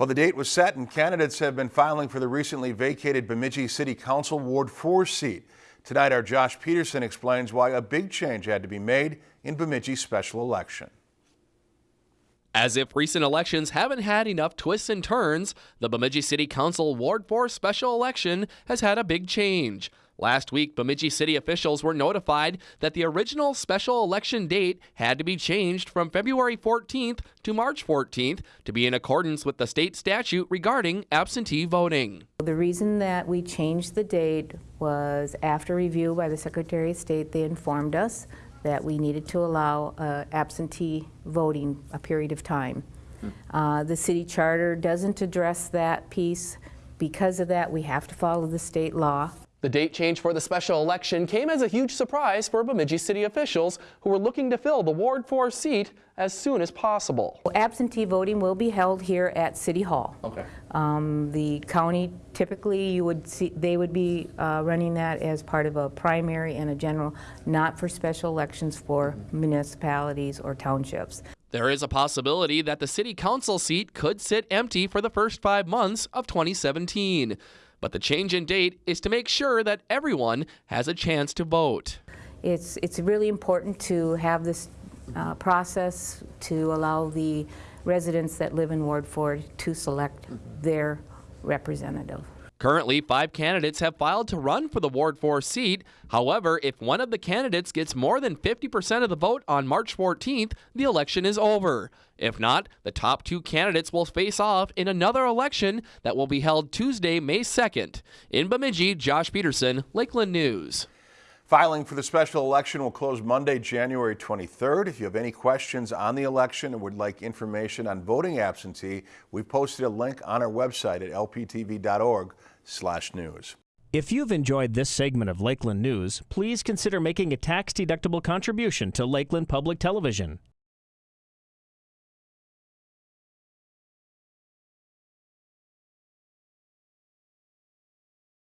Well, the date was set and candidates have been filing for the recently vacated Bemidji City Council Ward 4 seat. Tonight, our Josh Peterson explains why a big change had to be made in Bemidji's special election. As if recent elections haven't had enough twists and turns, the Bemidji City Council Ward 4 special election has had a big change. Last week, Bemidji city officials were notified that the original special election date had to be changed from February 14th to March 14th to be in accordance with the state statute regarding absentee voting. The reason that we changed the date was after review by the Secretary of State, they informed us that we needed to allow uh, absentee voting a period of time. Uh, the city charter doesn't address that piece. Because of that, we have to follow the state law. The date change for the special election came as a huge surprise for Bemidji city officials who were looking to fill the Ward 4 seat as soon as possible. Absentee voting will be held here at City Hall. Okay. Um, the county typically you would see they would be uh, running that as part of a primary and a general, not for special elections for municipalities or townships. There is a possibility that the city council seat could sit empty for the first five months of 2017. But the change in date is to make sure that everyone has a chance to vote. It's, it's really important to have this uh, process to allow the residents that live in Ward 4 to select their representative. Currently, five candidates have filed to run for the Ward 4 seat. However, if one of the candidates gets more than 50% of the vote on March 14th, the election is over. If not, the top two candidates will face off in another election that will be held Tuesday, May 2nd. In Bemidji, Josh Peterson, Lakeland News. Filing for the special election will close Monday, January 23rd. If you have any questions on the election or would like information on voting absentee, we've posted a link on our website at lptv.org slash news. If you've enjoyed this segment of Lakeland News, please consider making a tax-deductible contribution to Lakeland Public Television.